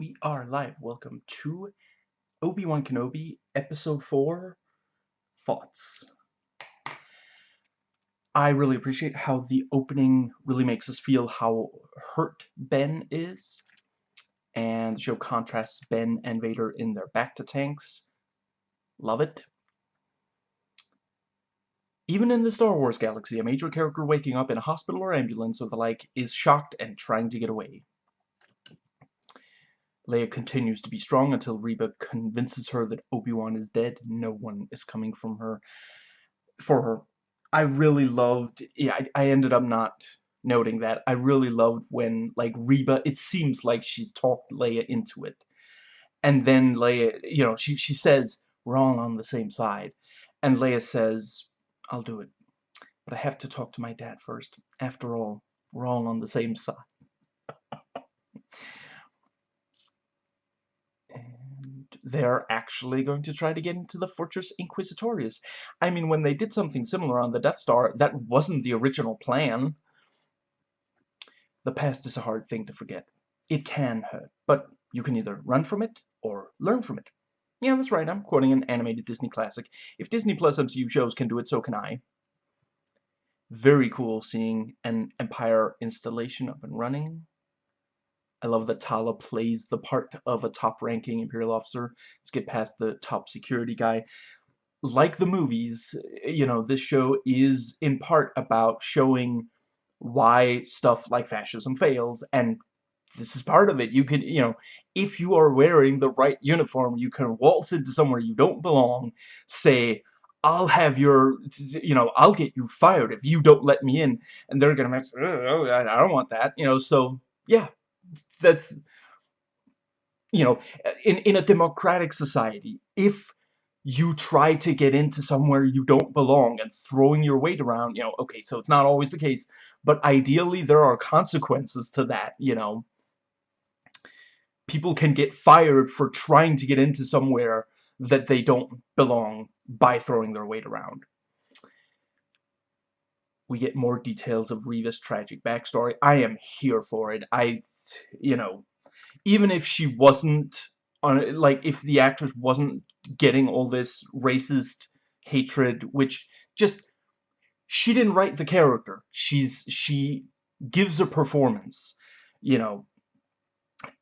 we are live. Welcome to Obi-Wan Kenobi, Episode 4, Thoughts. I really appreciate how the opening really makes us feel how hurt Ben is. And the show contrasts Ben and Vader in their bacta tanks. Love it. Even in the Star Wars galaxy, a major character waking up in a hospital or ambulance or the like is shocked and trying to get away. Leia continues to be strong until Reva convinces her that Obi-Wan is dead. No one is coming from her for her. I really loved yeah, I, I ended up not noting that. I really loved when like Reva it seems like she's talked Leia into it. And then Leia, you know, she she says, We're all on the same side. And Leia says, I'll do it. But I have to talk to my dad first. After all, we're all on the same side. and they're actually going to try to get into the Fortress Inquisitorius. I mean, when they did something similar on the Death Star, that wasn't the original plan. The past is a hard thing to forget. It can hurt, but you can either run from it or learn from it. Yeah, that's right, I'm quoting an animated Disney classic. If Disney Plus MCU shows can do it, so can I. Very cool seeing an Empire installation up and running. I love that Tala plays the part of a top-ranking Imperial officer. Let's get past the top security guy. Like the movies, eh, you know, this show is in part about showing why stuff like fascism fails and this is part of it. You can, you know, if you are wearing the right uniform, you can waltz into somewhere you don't belong, say, I'll have your, you know, I'll get you fired if you don't let me in. And they're going to be oh, I don't want that, you know, so, yeah, that's, you know, in, in a democratic society, if you try to get into somewhere you don't belong and throwing your weight around, you know, okay, so it's not always the case, but ideally there are consequences to that, you know people can get fired for trying to get into somewhere that they don't belong by throwing their weight around. We get more details of Reva's tragic backstory. I am here for it. I, you know, even if she wasn't, on like, if the actress wasn't getting all this racist hatred, which just, she didn't write the character. She's, she gives a performance, you know,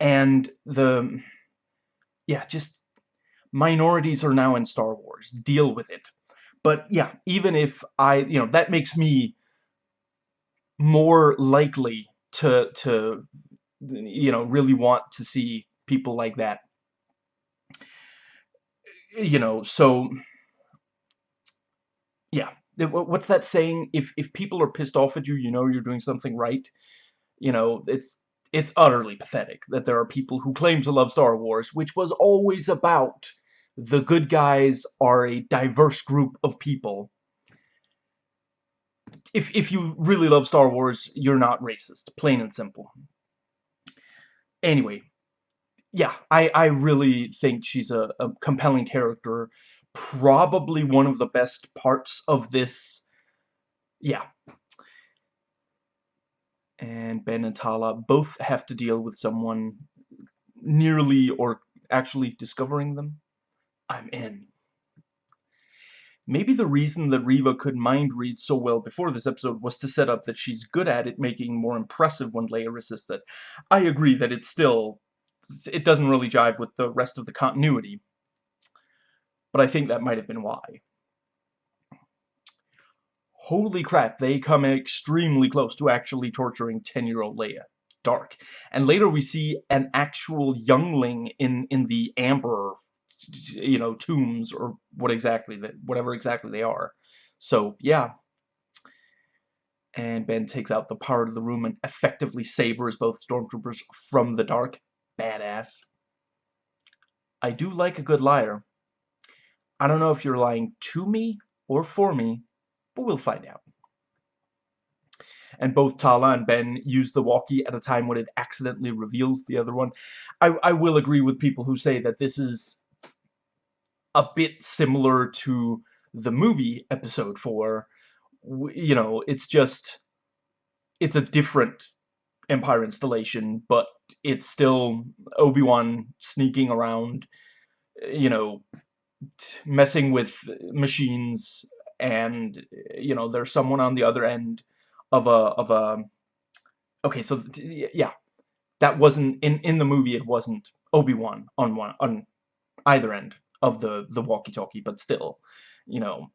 and the yeah just minorities are now in Star Wars deal with it but yeah even if I you know that makes me more likely to to you know really want to see people like that. You know so yeah. What's that saying? If if people are pissed off at you you know you're doing something right. You know it's it's utterly pathetic that there are people who claim to love Star Wars, which was always about the good guys are a diverse group of people. If, if you really love Star Wars, you're not racist. Plain and simple. Anyway, yeah, I, I really think she's a, a compelling character. Probably one of the best parts of this. Yeah, and Ben and Tala both have to deal with someone nearly or actually discovering them. I'm in. Maybe the reason that Reva could mind read so well before this episode was to set up that she's good at it making more impressive when Leia resists it. I agree that it's still... it doesn't really jive with the rest of the continuity. But I think that might have been why holy crap, they come extremely close to actually torturing 10-year-old Leia. Dark. And later we see an actual youngling in, in the amber, you know, tombs, or what exactly, that whatever exactly they are. So, yeah. And Ben takes out the part of the room and effectively sabers both stormtroopers from the dark. Badass. I do like a good liar. I don't know if you're lying to me or for me, but we'll find out. And both Tala and Ben use the walkie at a time when it accidentally reveals the other one. I, I will agree with people who say that this is a bit similar to the movie episode 4. You know, it's just... It's a different Empire installation, but it's still Obi-Wan sneaking around, you know, messing with machines and you know there's someone on the other end of a of a okay so yeah that wasn't in in the movie it wasn't Obi-Wan on one on either end of the the walkie-talkie but still you know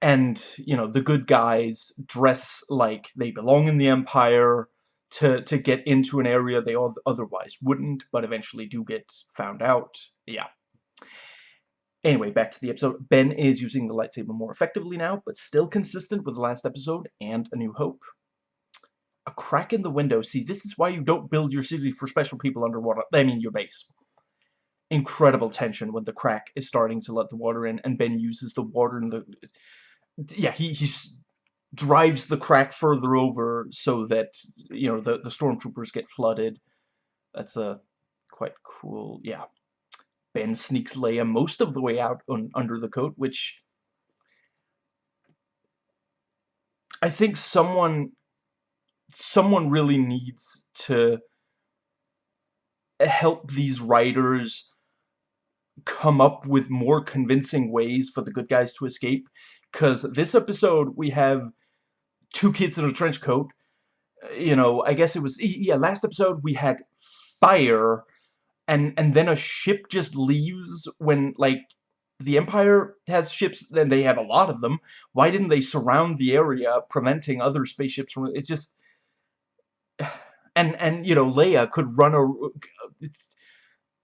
and you know the good guys dress like they belong in the empire to to get into an area they otherwise wouldn't but eventually do get found out yeah Anyway, back to the episode. Ben is using the lightsaber more effectively now, but still consistent with the last episode and A New Hope. A crack in the window. See, this is why you don't build your city for special people underwater. I mean, your base. Incredible tension when the crack is starting to let the water in, and Ben uses the water in the... Yeah, he, he drives the crack further over so that, you know, the, the stormtroopers get flooded. That's a quite cool... Yeah. Ben sneaks Leia most of the way out on, under the coat, which I think someone someone really needs to help these writers come up with more convincing ways for the good guys to escape because this episode we have two kids in a trench coat uh, you know I guess it was yeah last episode we had fire and and then a ship just leaves when like the Empire has ships and they have a lot of them. Why didn't they surround the area, preventing other spaceships from? It's just, and and you know Leia could run a, uh, it's,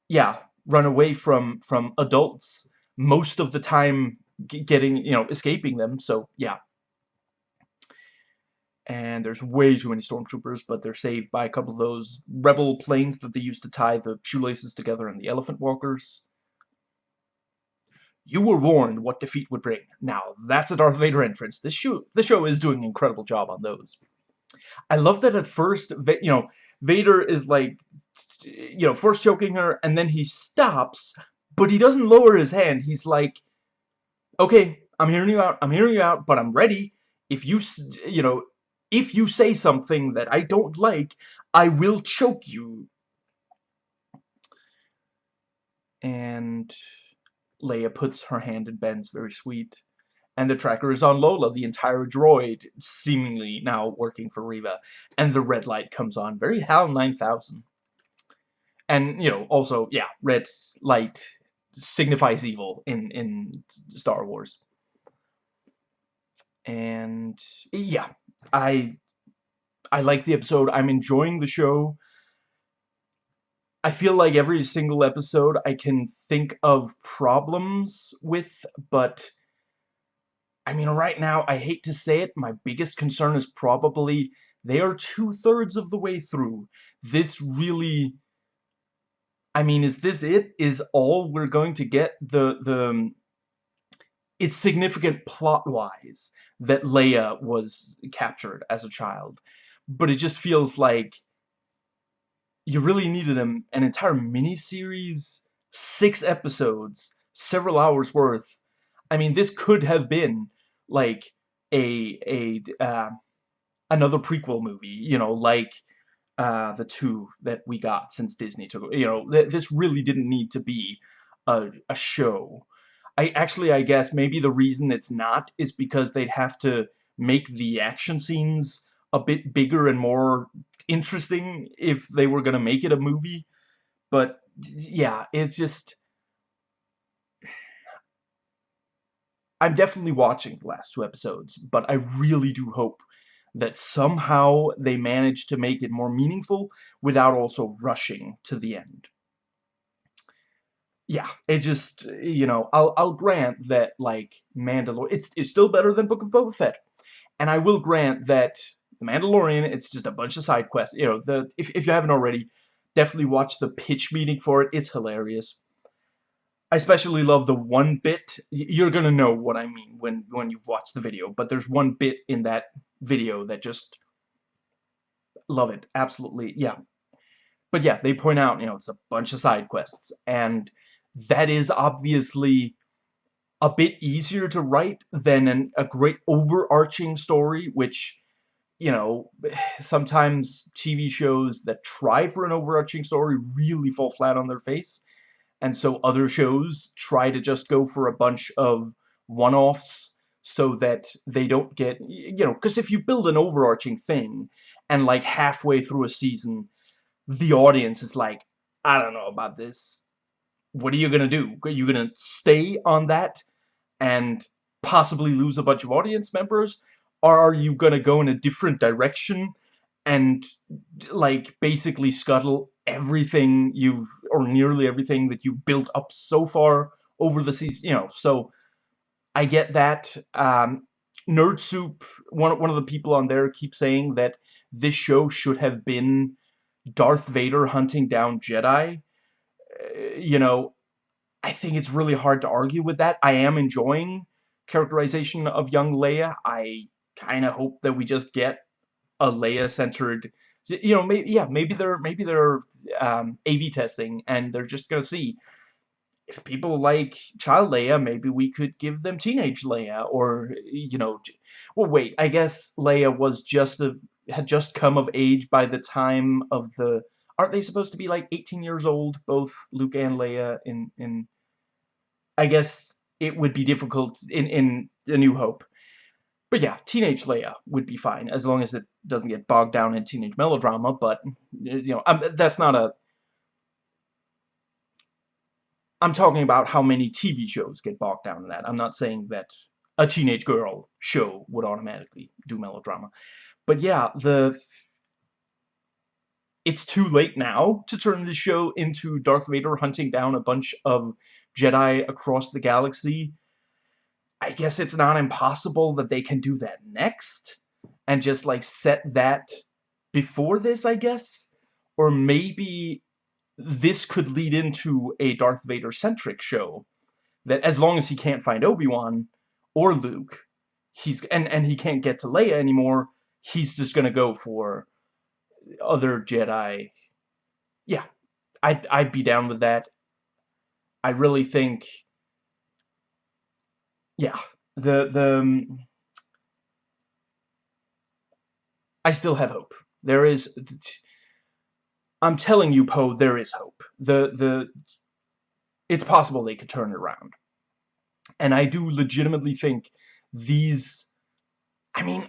yeah, run away from from adults most of the time, getting you know escaping them. So yeah, and there's way too many stormtroopers, but they're saved by a couple of those rebel planes that they used to tie the shoelaces together in the elephant walkers. You were warned what defeat would bring. Now, that's a Darth Vader entrance. This show, this show is doing an incredible job on those. I love that at first, you know, Vader is like, you know, first choking her, and then he stops, but he doesn't lower his hand. He's like, okay, I'm hearing you out, I'm hearing you out, but I'm ready. If you, you know, if you say something that I don't like, I will choke you. And Leia puts her hand in Ben's, very sweet. And the tracker is on Lola, the entire droid, seemingly now working for Reva. And the red light comes on, very HAL 9000. And, you know, also, yeah, red light signifies evil in, in Star Wars. And, yeah, I I like the episode. I'm enjoying the show. I feel like every single episode I can think of problems with, but I mean, right now, I hate to say it, my biggest concern is probably they are two-thirds of the way through. This really... I mean, is this it? Is all we're going to get? The, the, um, it's significant plot-wise that Leia was captured as a child. But it just feels like you really needed an, an entire mini-series, six episodes, several hours worth. I mean, this could have been, like, a, a, uh, another prequel movie, you know, like, uh, the two that we got since Disney took, you know, th this really didn't need to be a, a show. I actually, I guess maybe the reason it's not is because they'd have to make the action scenes a bit bigger and more interesting if they were going to make it a movie. But yeah, it's just... I'm definitely watching the last two episodes, but I really do hope that somehow they manage to make it more meaningful without also rushing to the end yeah, it just, you know, I'll, I'll grant that, like, Mandalorian, it's, it's still better than Book of Boba Fett. And I will grant that The Mandalorian, it's just a bunch of side quests. You know, the if, if you haven't already, definitely watch the pitch meeting for it. It's hilarious. I especially love the one bit. You're gonna know what I mean when, when you've watched the video. But there's one bit in that video that just... Love it. Absolutely. Yeah. But yeah, they point out, you know, it's a bunch of side quests. And that is obviously a bit easier to write than an, a great overarching story, which, you know, sometimes TV shows that try for an overarching story really fall flat on their face. And so other shows try to just go for a bunch of one-offs so that they don't get, you know, because if you build an overarching thing and like halfway through a season, the audience is like, I don't know about this. What are you going to do? Are you going to stay on that and possibly lose a bunch of audience members? Or are you going to go in a different direction and like basically scuttle everything you've or nearly everything that you've built up so far over the season you know so I get that um, Nerd Soup one, one of the people on there keeps saying that this show should have been Darth Vader hunting down Jedi. Uh, you know I think it's really hard to argue with that. I am enjoying characterization of young Leia. I kind of hope that we just get a Leia-centered, you know, maybe yeah, maybe they're maybe they're um, A/B testing and they're just gonna see if people like child Leia, maybe we could give them teenage Leia, or you know, well, wait, I guess Leia was just a had just come of age by the time of the. Aren't they supposed to be like 18 years old, both Luke and Leia? In in, I guess it would be difficult in in A New Hope but yeah, teenage Leia would be fine, as long as it doesn't get bogged down in teenage melodrama, but, you know, I'm, that's not a... I'm talking about how many TV shows get bogged down in that. I'm not saying that a teenage girl show would automatically do melodrama. But yeah, the... It's too late now to turn the show into Darth Vader hunting down a bunch of Jedi across the galaxy I guess it's not impossible that they can do that next and just like set that before this, I guess? Or maybe this could lead into a Darth Vader-centric show that as long as he can't find Obi-Wan or Luke, he's and and he can't get to Leia anymore, he's just to go for other Jedi. Yeah. I'd I'd be down with that. I really think yeah, the the um, I still have hope. There is I'm telling you, Poe, there is hope. The the it's possible they could turn it around. And I do legitimately think these I mean,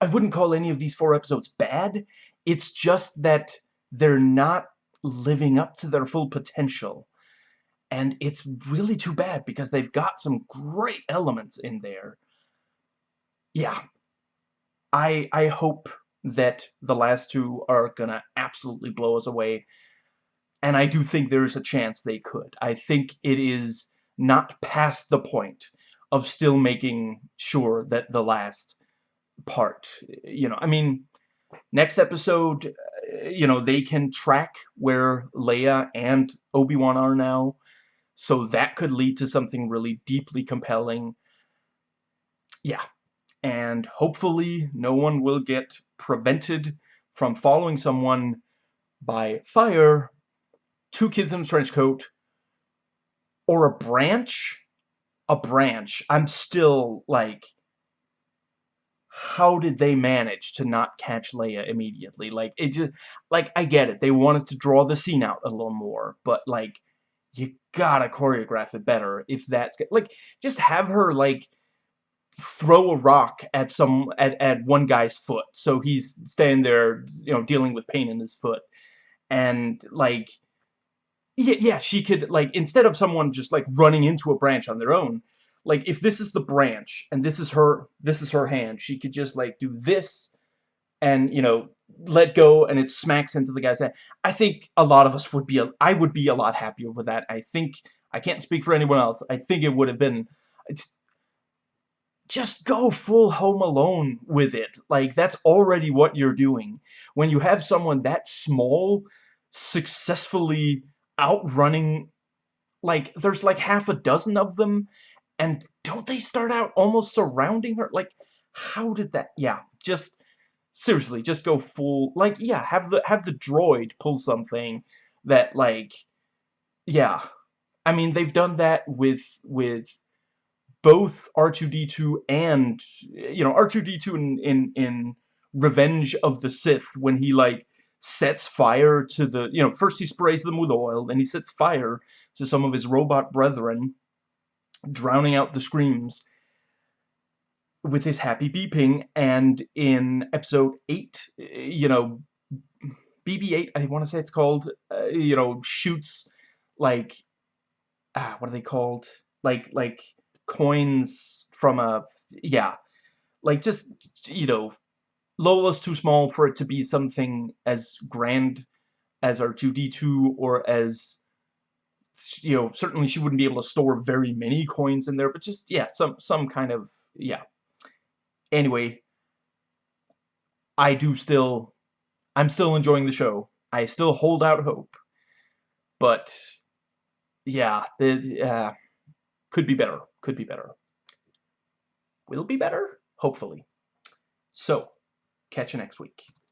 I wouldn't call any of these four episodes bad. It's just that they're not living up to their full potential and it's really too bad because they've got some great elements in there. Yeah, I I hope that the last two are gonna absolutely blow us away, and I do think there is a chance they could. I think it is not past the point of still making sure that the last part, you know, I mean, next episode, uh, you know, they can track where Leia and Obi-Wan are now. So that could lead to something really deeply compelling. Yeah. And hopefully no one will get prevented from following someone by fire, two kids in a trench coat, or a branch. A branch. I'm still, like, how did they manage to not catch Leia immediately? Like, it just, like, I get it. They wanted to draw the scene out a little more, but, like, you gotta choreograph it better if that's like just have her like throw a rock at some at, at one guy's foot so he's standing there you know dealing with pain in his foot and like yeah yeah she could like instead of someone just like running into a branch on their own like if this is the branch and this is her this is her hand she could just like do this and you know let go and it smacks into the guy's head. I think a lot of us would be, a, I would be a lot happier with that. I think, I can't speak for anyone else. I think it would have been, just go full Home Alone with it. Like, that's already what you're doing. When you have someone that small successfully outrunning, like, there's like half a dozen of them, and don't they start out almost surrounding her? Like, how did that, yeah, just, seriously, just go full, like, yeah, have the, have the droid pull something that, like, yeah. I mean, they've done that with, with both R2-D2 and, you know, R2-D2 in, in, in Revenge of the Sith when he like sets fire to the you know first he sprays them with oil then he sets fire to some of his robot brethren drowning out the screams with his happy beeping. And in episode 8 you know BB-8 I want to say it's called uh, you know shoots like ah what are they called? Like like coins from a yeah like just you know Lola's too small for it to be something as grand as R2-D2 or as you know certainly she wouldn't be able to store very many coins in there but just yeah some some kind of yeah. Anyway I do still I'm still enjoying the show. I still hold out hope. But yeah the uh, could be better could be better. Will be better? Hopefully. So Catch you next week.